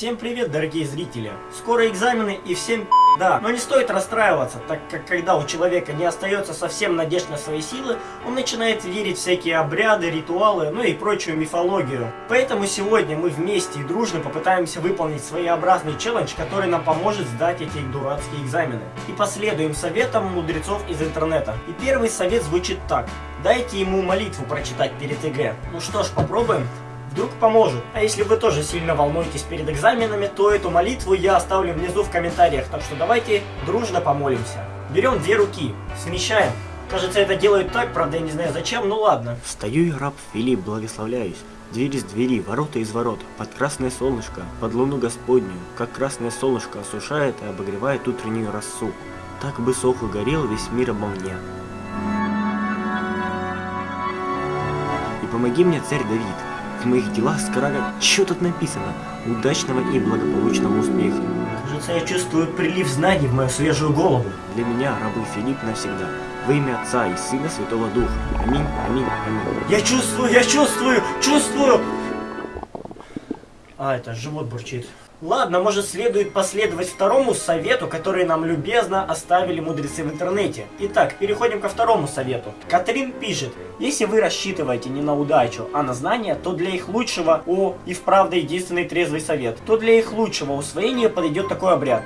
Всем привет, дорогие зрители! Скоро экзамены и всем да, но не стоит расстраиваться, так как когда у человека не остается совсем надежд на свои силы, он начинает верить в всякие обряды, ритуалы, ну и прочую мифологию. Поэтому сегодня мы вместе и дружно попытаемся выполнить своеобразный челлендж, который нам поможет сдать эти дурацкие экзамены. И последуем советам мудрецов из интернета. И первый совет звучит так. Дайте ему молитву прочитать перед ЕГЭ. Ну что ж, попробуем. Вдруг поможет. А если вы тоже сильно волнуетесь перед экзаменами, то эту молитву я оставлю внизу в комментариях. Так что давайте дружно помолимся. Берем две руки, смещаем. Кажется, это делают так, правда, я не знаю зачем, ну ладно. Встаю и раб Филипп, благословляюсь. Двери из двери, ворота из ворот, под красное солнышко, под луну Господню, как красное солнышко осушает и обогревает утреннюю росу. Так бы сох и горел весь мир обо мне. И помоги мне, царь Давид, в моих делах скорага, что тут написано? Удачного и благополучного успеха. Кажется, я чувствую прилив знаний в мою свежую голову. Для меня, рабы Филипп, навсегда. Во имя Отца и Сына Святого Духа. Аминь, аминь, аминь. Я чувствую, я чувствую, чувствую! А, это живот бурчит. Ладно, может следует последовать второму совету, который нам любезно оставили мудрецы в интернете. Итак, переходим ко второму совету. Катрин пишет, если вы рассчитываете не на удачу, а на знания, то для их лучшего, о, и вправду единственный трезвый совет, то для их лучшего усвоения подойдет такой обряд.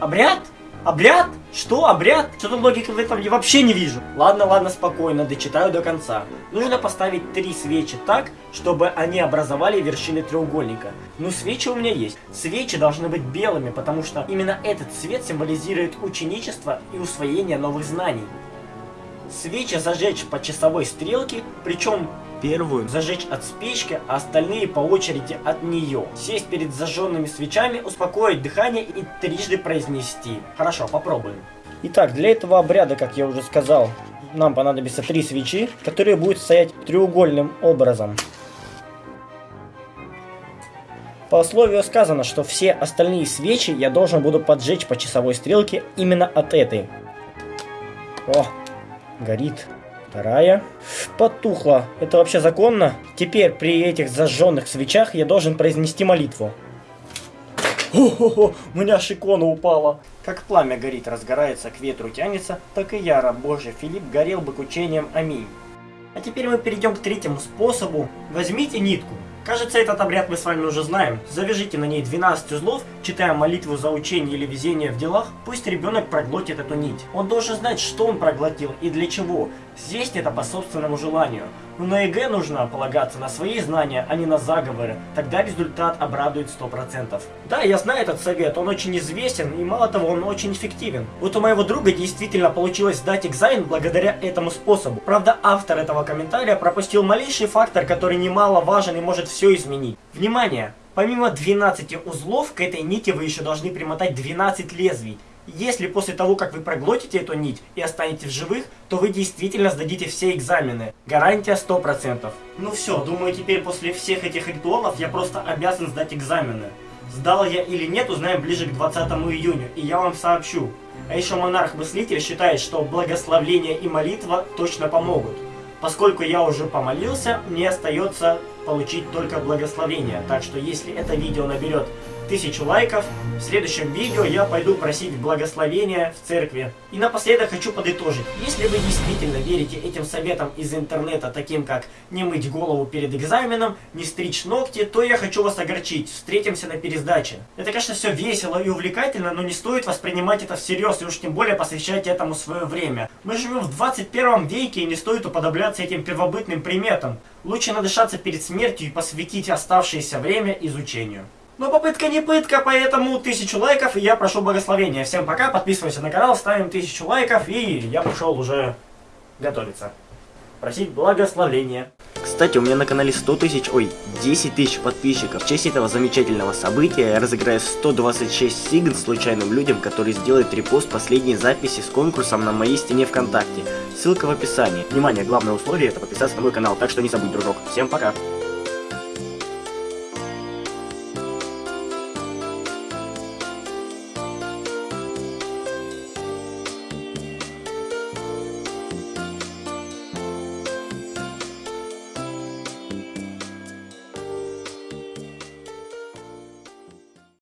Обряд? Обряд? Что, обряд? Что-то логики в этом я вообще не вижу. Ладно, ладно, спокойно, дочитаю до конца. Нужно поставить три свечи так, чтобы они образовали вершины треугольника. Ну, свечи у меня есть. Свечи должны быть белыми, потому что именно этот цвет символизирует ученичество и усвоение новых знаний. Свечи зажечь по часовой стрелке, причем Первую зажечь от спички, а остальные по очереди от нее. Сесть перед зажженными свечами, успокоить дыхание и трижды произнести. Хорошо, попробуем. Итак, для этого обряда, как я уже сказал, нам понадобится три свечи, которые будут стоять треугольным образом. По условию сказано, что все остальные свечи я должен буду поджечь по часовой стрелке именно от этой. О, горит. Вторая. Потухла. Это вообще законно? Теперь при этих зажженных свечах я должен произнести молитву. О-хо-хо, у меня аж икона упала. Как пламя горит, разгорается, к ветру тянется, так и я, раб Божий Филипп, горел бы к учениям. Аминь. А теперь мы перейдем к третьему способу. Возьмите нитку, Кажется, этот обряд мы с вами уже знаем. Завяжите на ней 12 узлов, читая молитву за учение или везение в делах, пусть ребенок проглотит эту нить. Он должен знать, что он проглотил и для чего. Здесь это по собственному желанию. Но на ЕГЭ нужно полагаться на свои знания, а не на заговоры. Тогда результат обрадует 100%. Да, я знаю этот совет, он очень известен и мало того, он очень эффективен. Вот у моего друга действительно получилось сдать экзамен благодаря этому способу. Правда, автор этого комментария пропустил малейший фактор, который немаловажен и может все изменить. Внимание! Помимо 12 узлов, к этой нити вы еще должны примотать 12 лезвий. Если после того, как вы проглотите эту нить и останетесь в живых, то вы действительно сдадите все экзамены. Гарантия 100%. Ну все, думаю теперь после всех этих ритуалов я просто обязан сдать экзамены. Сдал я или нет, узнаем ближе к 20 июня, и я вам сообщу. А еще монарх-мыслитель считает, что благословление и молитва точно помогут. Поскольку я уже помолился, мне остается получить только благословение. Так что если это видео наберет тысячу лайков. В следующем видео я пойду просить благословения в церкви. И напоследок хочу подытожить. Если вы действительно верите этим советам из интернета, таким как не мыть голову перед экзаменом, не стричь ногти, то я хочу вас огорчить. Встретимся на пересдаче. Это, конечно, все весело и увлекательно, но не стоит воспринимать это всерьез и уж тем более посвящать этому свое время. Мы живем в 21 веке и не стоит уподобляться этим первобытным приметам. Лучше надышаться перед смертью и посвятить оставшееся время изучению. Но попытка не пытка, поэтому тысячу лайков, и я прошу благословения. Всем пока, подписывайся на канал, ставим тысячу лайков, и я пошел уже готовиться. Просить благословения. Кстати, у меня на канале 100 тысяч, ой, 10 тысяч подписчиков. В честь этого замечательного события я разыграю 126 сигн случайным людям, которые сделают репост последней записи с конкурсом на моей стене ВКонтакте. Ссылка в описании. Внимание, главное условие это подписаться на мой канал, так что не забудь, дружок. Всем пока!